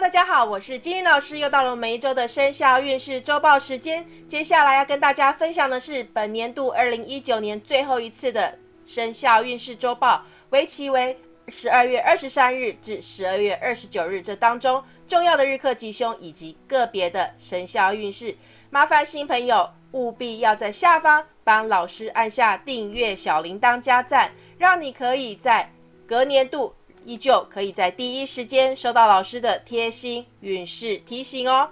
大家好，我是金英老师，又到了每一周的生肖运势周报时间。接下来要跟大家分享的是本年度二零一九年最后一次的生肖运势周报，为期为十二月二十三日至十二月二十九日这当中重要的日课吉凶以及个别的生肖运势。麻烦新朋友务必要在下方帮老师按下订阅小铃铛加赞，让你可以在隔年度。依旧可以在第一时间收到老师的贴心运势提醒哦。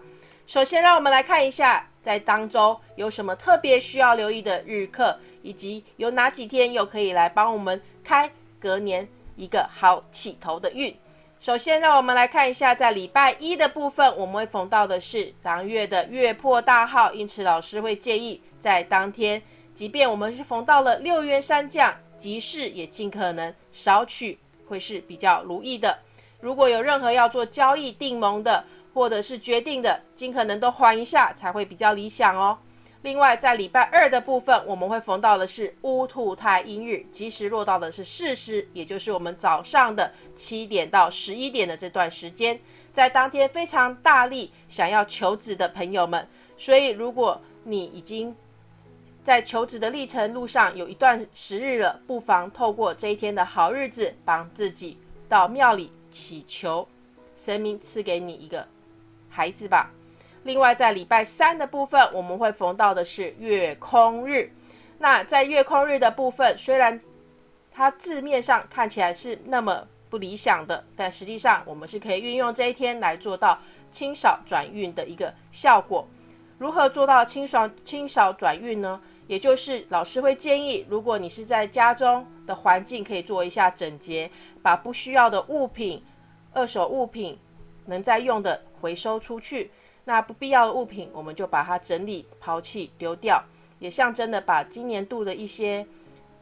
首先，让我们来看一下，在当周有什么特别需要留意的日课，以及有哪几天又可以来帮我们开隔年一个好起头的运。首先，让我们来看一下，在礼拜一的部分，我们会逢到的是当月的月破大号，因此老师会建议在当天，即便我们是逢到了六元三将，吉事也尽可能少取。会是比较如意的。如果有任何要做交易、订盟的，或者是决定的，尽可能都还一下，才会比较理想哦。另外，在礼拜二的部分，我们会逢到的是乌兔太阴日，及时落到的是巳时，也就是我们早上的七点到十一点的这段时间，在当天非常大力想要求子的朋友们，所以如果你已经在求子的历程路上有一段时日了，不妨透过这一天的好日子，帮自己到庙里祈求神明赐给你一个孩子吧。另外，在礼拜三的部分，我们会逢到的是月空日。那在月空日的部分，虽然它字面上看起来是那么不理想的，但实际上我们是可以运用这一天来做到清扫转运的一个效果。如何做到清爽清扫转运呢？也就是老师会建议，如果你是在家中的环境，可以做一下整洁，把不需要的物品、二手物品能再用的回收出去。那不必要的物品，我们就把它整理、抛弃、丢掉，也象征的把今年度的一些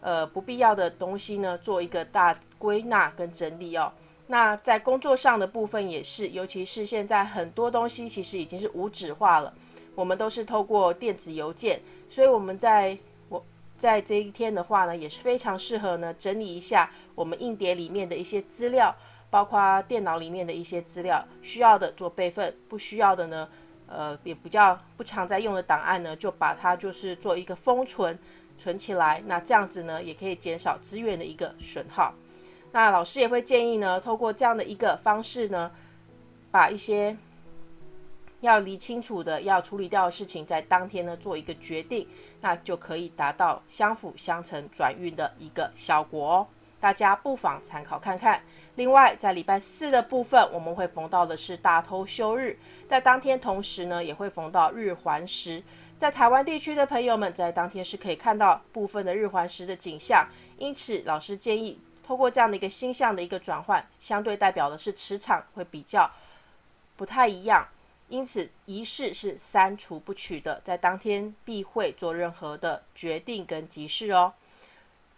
呃不必要的东西呢，做一个大归纳跟整理哦。那在工作上的部分也是，尤其是现在很多东西其实已经是无纸化了。我们都是透过电子邮件，所以我们在我在这一天的话呢，也是非常适合呢整理一下我们硬碟里面的一些资料，包括电脑里面的一些资料，需要的做备份，不需要的呢，呃，也比较不常在用的档案呢，就把它就是做一个封存存起来。那这样子呢，也可以减少资源的一个损耗。那老师也会建议呢，透过这样的一个方式呢，把一些。要理清楚的，要处理掉的事情，在当天呢做一个决定，那就可以达到相辅相成转运的一个效果哦。大家不妨参考看看。另外，在礼拜四的部分，我们会逢到的是大偷休日，在当天同时呢，也会逢到日环食。在台湾地区的朋友们，在当天是可以看到部分的日环食的景象。因此，老师建议透过这样的一个星象的一个转换，相对代表的是磁场会比较不太一样。因此，仪式是删除不取的，在当天必会做任何的决定跟急事哦。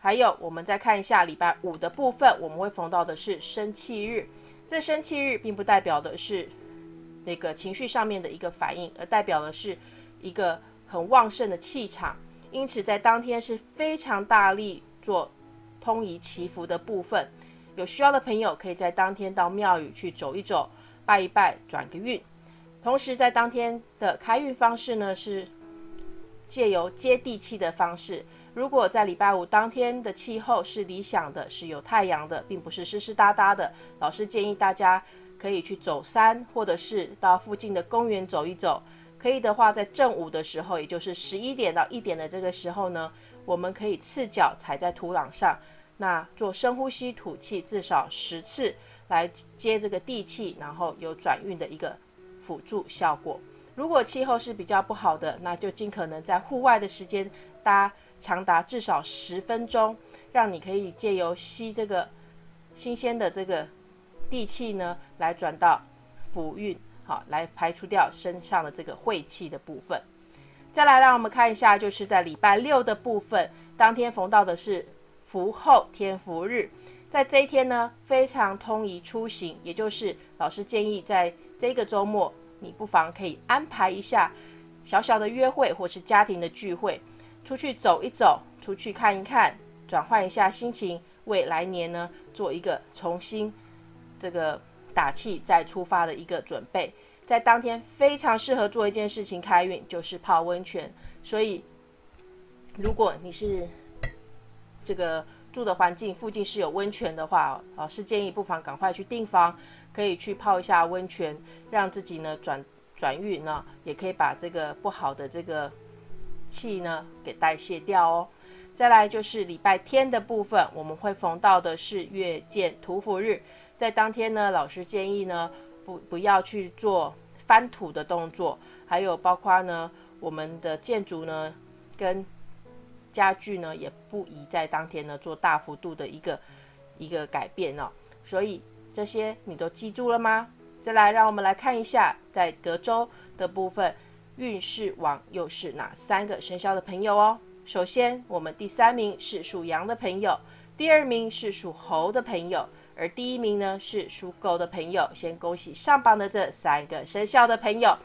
还有，我们再看一下礼拜五的部分，我们会逢到的是生气日。这生气日并不代表的是那个情绪上面的一个反应，而代表的是一个很旺盛的气场。因此，在当天是非常大力做通仪祈福的部分。有需要的朋友可以在当天到庙宇去走一走，拜一拜，转个运。同时，在当天的开运方式呢，是借由接地气的方式。如果在礼拜五当天的气候是理想的，是有太阳的，并不是湿湿哒哒的，老师建议大家可以去走山，或者是到附近的公园走一走。可以的话，在正午的时候，也就是十一点到一点的这个时候呢，我们可以赤脚踩在土壤上，那做深呼吸吐气至少十次，来接这个地气，然后有转运的一个。辅助效果。如果气候是比较不好的，那就尽可能在户外的时间搭长达至少十分钟，让你可以借由吸这个新鲜的这个地气呢，来转到福运，好来排除掉身上的这个晦气的部分。再来，让我们看一下，就是在礼拜六的部分，当天逢到的是福后天福日，在这一天呢，非常通宜出行，也就是老师建议在。这个周末，你不妨可以安排一下小小的约会，或是家庭的聚会，出去走一走，出去看一看，转换一下心情，为来年呢做一个重新这个打气再出发的一个准备。在当天非常适合做一件事情开运，就是泡温泉。所以，如果你是这个住的环境附近是有温泉的话，老师建议不妨赶快去订房，可以去泡一下温泉，让自己呢转转运呢，也可以把这个不好的这个气呢给代谢掉哦。再来就是礼拜天的部分，我们会逢到的是月见土府日，在当天呢，老师建议呢。不不要去做翻土的动作，还有包括呢，我们的建筑呢跟家具呢也不宜在当天呢做大幅度的一个一个改变哦。所以这些你都记住了吗？再来，让我们来看一下在隔周的部分运势王又是哪三个生肖的朋友哦。首先，我们第三名是属羊的朋友，第二名是属猴的朋友。而第一名呢是属狗的朋友，先恭喜上榜的这三个生肖的朋友，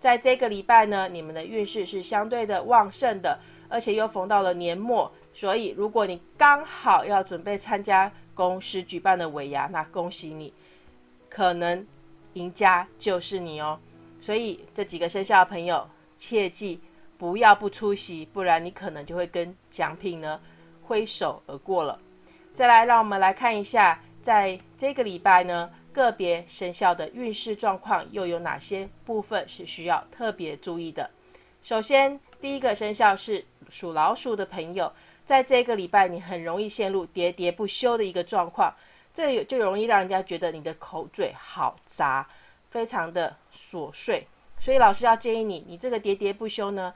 在这个礼拜呢，你们的运势是相对的旺盛的，而且又逢到了年末，所以如果你刚好要准备参加公司举办的尾牙，那恭喜你，可能赢家就是你哦。所以这几个生肖的朋友，切记不要不出席，不然你可能就会跟奖品呢挥手而过了。再来，让我们来看一下。在这个礼拜呢，个别生肖的运势状况又有哪些部分是需要特别注意的？首先，第一个生肖是属老鼠的朋友，在这个礼拜你很容易陷入喋喋不休的一个状况，这就容易让人家觉得你的口嘴好杂，非常的琐碎。所以老师要建议你，你这个喋喋不休呢，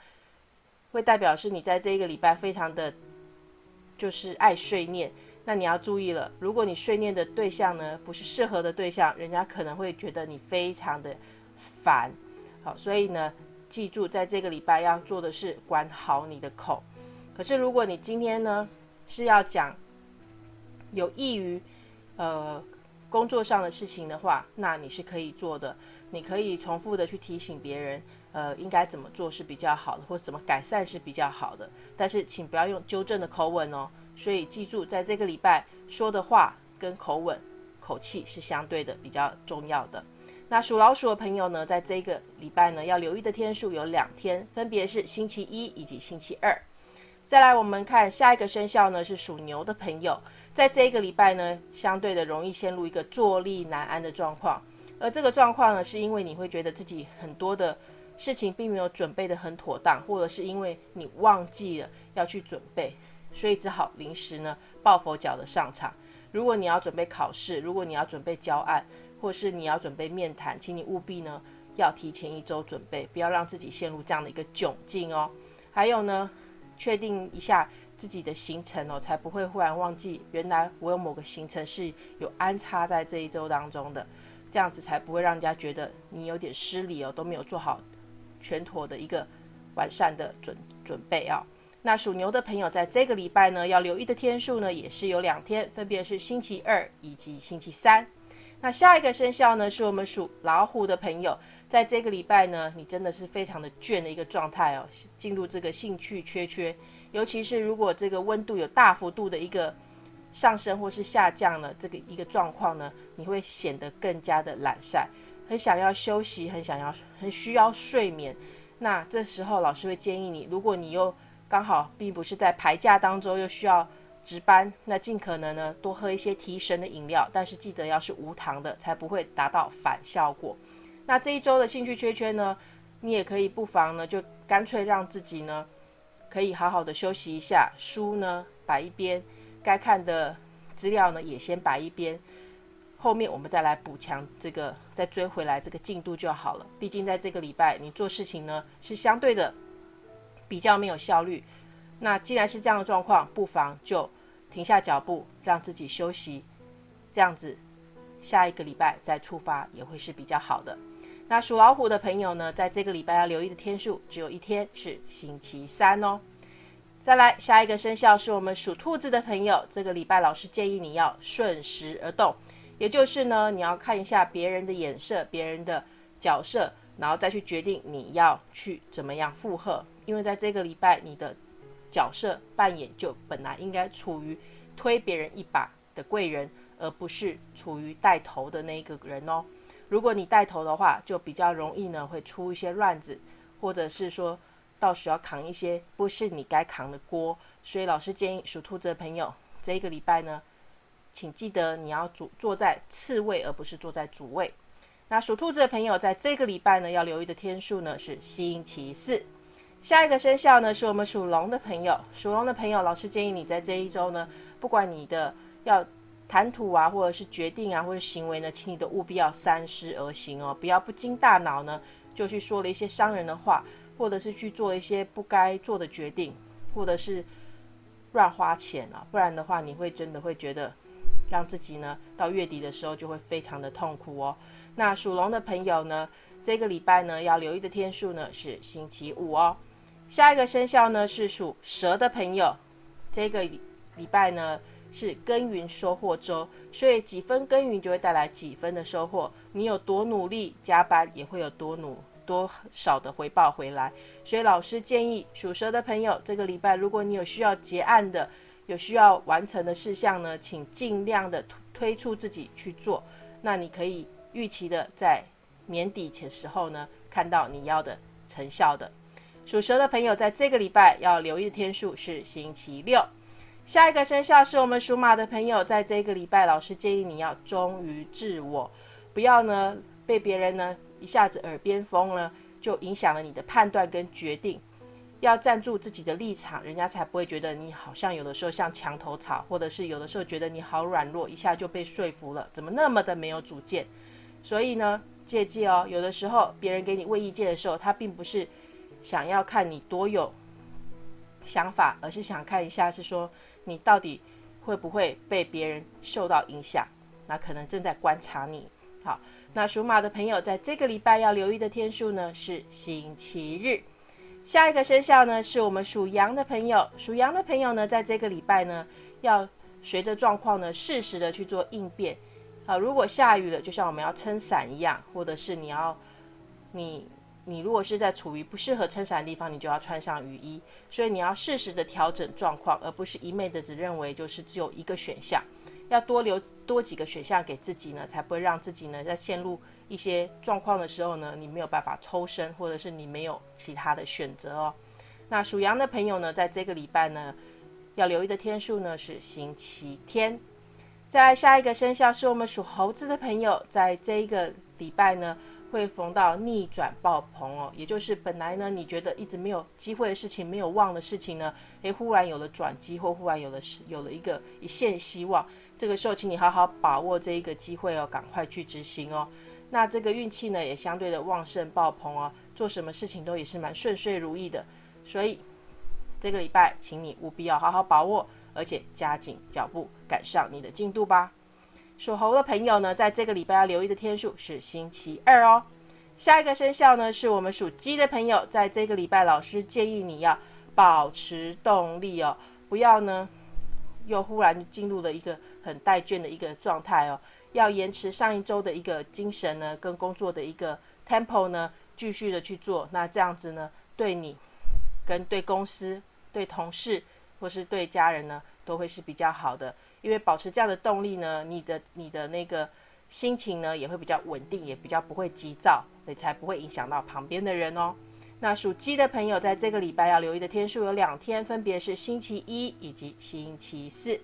会代表是你在这一个礼拜非常的，就是爱碎念。那你要注意了，如果你睡念的对象呢不是适合的对象，人家可能会觉得你非常的烦。好，所以呢，记住在这个礼拜要做的是管好你的口。可是如果你今天呢是要讲有益于呃工作上的事情的话，那你是可以做的。你可以重复的去提醒别人，呃，应该怎么做是比较好的，或怎么改善是比较好的。但是请不要用纠正的口吻哦。所以记住，在这个礼拜说的话跟口吻、口气是相对的比较重要的。那属老鼠的朋友呢，在这个礼拜呢，要留意的天数有两天，分别是星期一以及星期二。再来，我们看下一个生肖呢，是属牛的朋友，在这个礼拜呢，相对的容易陷入一个坐立难安的状况。而这个状况呢，是因为你会觉得自己很多的事情并没有准备的很妥当，或者是因为你忘记了要去准备。所以只好临时呢抱佛脚的上场。如果你要准备考试，如果你要准备交案，或是你要准备面谈，请你务必呢要提前一周准备，不要让自己陷入这样的一个窘境哦。还有呢，确定一下自己的行程哦，才不会忽然忘记原来我有某个行程是有安插在这一周当中的，这样子才不会让人家觉得你有点失礼哦，都没有做好全妥的一个完善的准准备啊。那属牛的朋友，在这个礼拜呢，要留意的天数呢，也是有两天，分别是星期二以及星期三。那下一个生肖呢，是我们属老虎的朋友，在这个礼拜呢，你真的是非常的倦的一个状态哦，进入这个兴趣缺缺，尤其是如果这个温度有大幅度的一个上升或是下降呢，这个一个状况呢，你会显得更加的懒散，很想要休息，很想要，很需要睡眠。那这时候老师会建议你，如果你又刚好并不是在排假当中又需要值班，那尽可能呢多喝一些提神的饮料，但是记得要是无糖的，才不会达到反效果。那这一周的兴趣缺缺呢，你也可以不妨呢就干脆让自己呢可以好好的休息一下，书呢摆一边，该看的资料呢也先摆一边，后面我们再来补强这个，再追回来这个进度就好了。毕竟在这个礼拜你做事情呢是相对的。比较没有效率，那既然是这样的状况，不妨就停下脚步，让自己休息，这样子下一个礼拜再出发也会是比较好的。那属老虎的朋友呢，在这个礼拜要留意的天数只有一天，是星期三哦。再来下一个生肖是我们属兔子的朋友，这个礼拜老师建议你要顺时而动，也就是呢，你要看一下别人的眼色、别人的角色，然后再去决定你要去怎么样附和。因为在这个礼拜，你的角色扮演就本来应该处于推别人一把的贵人，而不是处于带头的那一个人哦。如果你带头的话，就比较容易呢会出一些乱子，或者是说到时要扛一些不是你该扛的锅。所以老师建议属兔子的朋友，这一个礼拜呢，请记得你要主坐在次位，而不是坐在主位。那属兔子的朋友，在这个礼拜呢，要留意的天数呢是星期四。下一个生肖呢，是我们属龙的朋友。属龙的朋友，老师建议你在这一周呢，不管你的要谈吐啊，或者是决定啊，或者行为呢，请你都务必要三思而行哦，不要不经大脑呢，就去说了一些伤人的话，或者是去做一些不该做的决定，或者是乱花钱啊，不然的话，你会真的会觉得让自己呢，到月底的时候就会非常的痛苦哦。那属龙的朋友呢，这个礼拜呢，要留意的天数呢是星期五哦。下一个生肖呢是属蛇的朋友，这个礼拜呢是耕耘收获周，所以几分耕耘就会带来几分的收获。你有多努力加班，也会有多努多少的回报回来。所以老师建议属蛇的朋友，这个礼拜如果你有需要结案的、有需要完成的事项呢，请尽量的推出自己去做。那你可以预期的在年底前时候呢，看到你要的成效的。属蛇的朋友，在这个礼拜要留意的天数是星期六。下一个生肖是我们属马的朋友，在这个礼拜，老师建议你要忠于自我，不要呢被别人呢一下子耳边风呢，就影响了你的判断跟决定。要站住自己的立场，人家才不会觉得你好像有的时候像墙头草，或者是有的时候觉得你好软弱，一下就被说服了，怎么那么的没有主见？所以呢，借记哦，有的时候别人给你问意见的时候，他并不是。想要看你多有想法，而是想看一下，是说你到底会不会被别人受到影响？那可能正在观察你。好，那属马的朋友在这个礼拜要留意的天数呢是星期日。下一个生肖呢是我们属羊的朋友，属羊的朋友呢在这个礼拜呢要随着状况呢适时的去做应变。好，如果下雨了，就像我们要撑伞一样，或者是你要你。你如果是在处于不适合撑伞的地方，你就要穿上雨衣。所以你要适时的调整状况，而不是一昧的只认为就是只有一个选项，要多留多几个选项给自己呢，才不会让自己呢在陷入一些状况的时候呢，你没有办法抽身，或者是你没有其他的选择哦。那属羊的朋友呢，在这个礼拜呢，要留意的天数呢是星期天。在下一个生肖是我们属猴子的朋友，在这一个礼拜呢。会逢到逆转爆棚哦，也就是本来呢，你觉得一直没有机会的事情，没有望的事情呢，诶，忽然有了转机，或忽然有了有了一个一线希望。这个时候，请你好好把握这一个机会哦，赶快去执行哦。那这个运气呢，也相对的旺盛爆棚哦，做什么事情都也是蛮顺遂如意的。所以这个礼拜，请你务必要好好把握，而且加紧脚步赶上你的进度吧。属猴的朋友呢，在这个礼拜要留意的天数是星期二哦。下一个生肖呢，是我们属鸡的朋友，在这个礼拜，老师建议你要保持动力哦，不要呢又忽然进入了一个很怠倦的一个状态哦，要延迟上一周的一个精神呢，跟工作的一个 tempo 呢，继续的去做。那这样子呢，对你跟对公司、对同事或是对家人呢，都会是比较好的。因为保持这样的动力呢，你的你的那个心情呢也会比较稳定，也比较不会急躁，也才不会影响到旁边的人哦。那属鸡的朋友在这个礼拜要留意的天数有两天，分别是星期一以及星期四。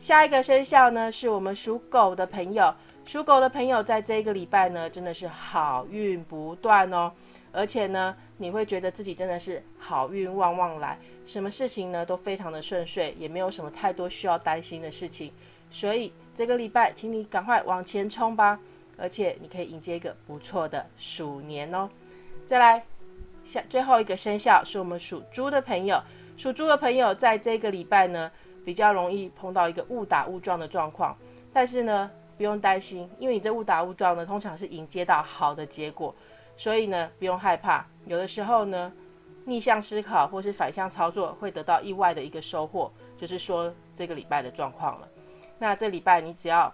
下一个生肖呢是我们属狗的朋友，属狗的朋友在这个礼拜呢真的是好运不断哦，而且呢你会觉得自己真的是好运旺旺来。什么事情呢都非常的顺遂，也没有什么太多需要担心的事情，所以这个礼拜，请你赶快往前冲吧，而且你可以迎接一个不错的鼠年哦。再来，下最后一个生肖是我们属猪的朋友，属猪的朋友在这个礼拜呢，比较容易碰到一个误打误撞的状况，但是呢，不用担心，因为你这误打误撞呢，通常是迎接到好的结果，所以呢，不用害怕，有的时候呢。逆向思考或是反向操作，会得到意外的一个收获，就是说这个礼拜的状况了。那这礼拜你只要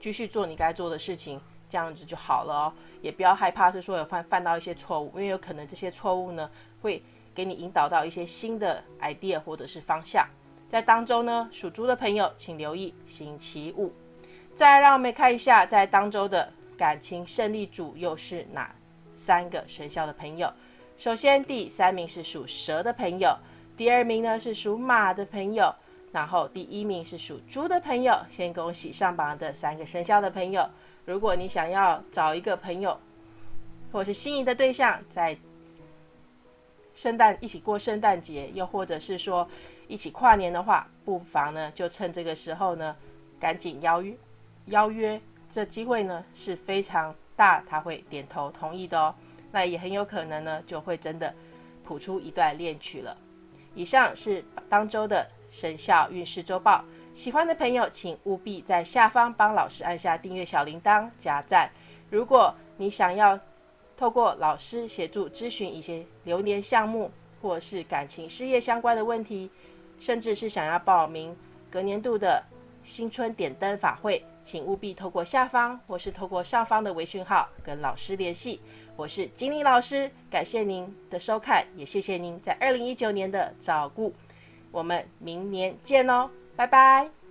继续做你该做的事情，这样子就好了哦。也不要害怕是说有犯犯到一些错误，因为有可能这些错误呢会给你引导到一些新的 idea 或者是方向。在当周呢，属猪的朋友请留意星期五。再让我们看一下，在当周的感情胜利组又是哪三个生肖的朋友？首先，第三名是属蛇的朋友，第二名呢是属马的朋友，然后第一名是属猪的朋友。先恭喜上榜的三个生肖的朋友。如果你想要找一个朋友，或是心仪的对象，在圣诞一起过圣诞节，又或者是说一起跨年的话，不妨呢就趁这个时候呢，赶紧邀约邀约，这机会呢是非常大，他会点头同意的哦。那也很有可能呢就会真的谱出一段恋曲了。以上是当周的生肖运势周报，喜欢的朋友请务必在下方帮老师按下订阅小铃铛加赞。如果你想要透过老师协助咨询一些流年项目，或是感情事业相关的问题，甚至是想要报名隔年度的新春点灯法会，请务必透过下方或是透过上方的微讯号跟老师联系。我是金玲老师，感谢您的收看，也谢谢您在二零一九年的照顾。我们明年见哦，拜拜。